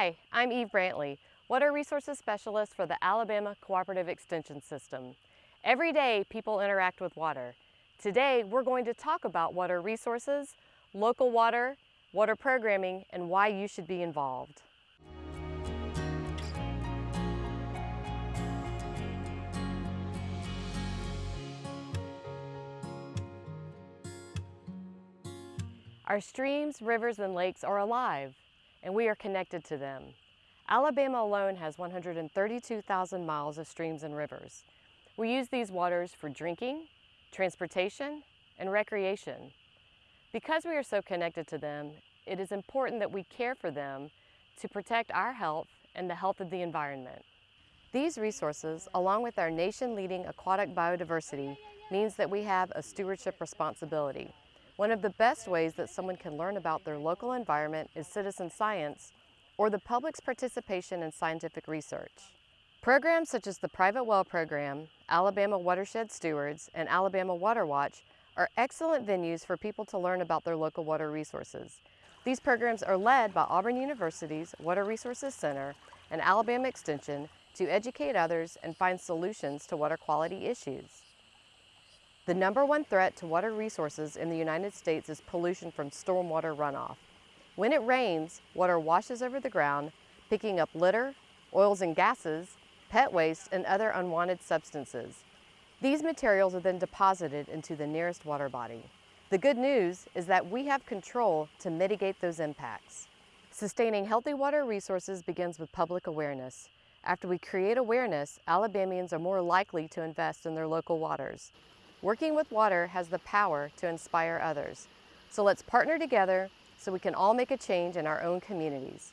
Hi, I'm Eve Brantley, Water Resources Specialist for the Alabama Cooperative Extension System. Every day, people interact with water. Today, we're going to talk about water resources, local water, water programming, and why you should be involved. Our streams, rivers, and lakes are alive, and we are connected to them. Alabama alone has 132,000 miles of streams and rivers. We use these waters for drinking, transportation, and recreation. Because we are so connected to them, it is important that we care for them to protect our health and the health of the environment. These resources, along with our nation-leading aquatic biodiversity, means that we have a stewardship responsibility. One of the best ways that someone can learn about their local environment is citizen science or the public's participation in scientific research. Programs such as the Private Well Program, Alabama Watershed Stewards, and Alabama Water Watch are excellent venues for people to learn about their local water resources. These programs are led by Auburn University's Water Resources Center and Alabama Extension to educate others and find solutions to water quality issues. The number one threat to water resources in the United States is pollution from stormwater runoff. When it rains, water washes over the ground, picking up litter, oils and gases, pet waste, and other unwanted substances. These materials are then deposited into the nearest water body. The good news is that we have control to mitigate those impacts. Sustaining healthy water resources begins with public awareness. After we create awareness, Alabamians are more likely to invest in their local waters. Working with water has the power to inspire others. So let's partner together so we can all make a change in our own communities.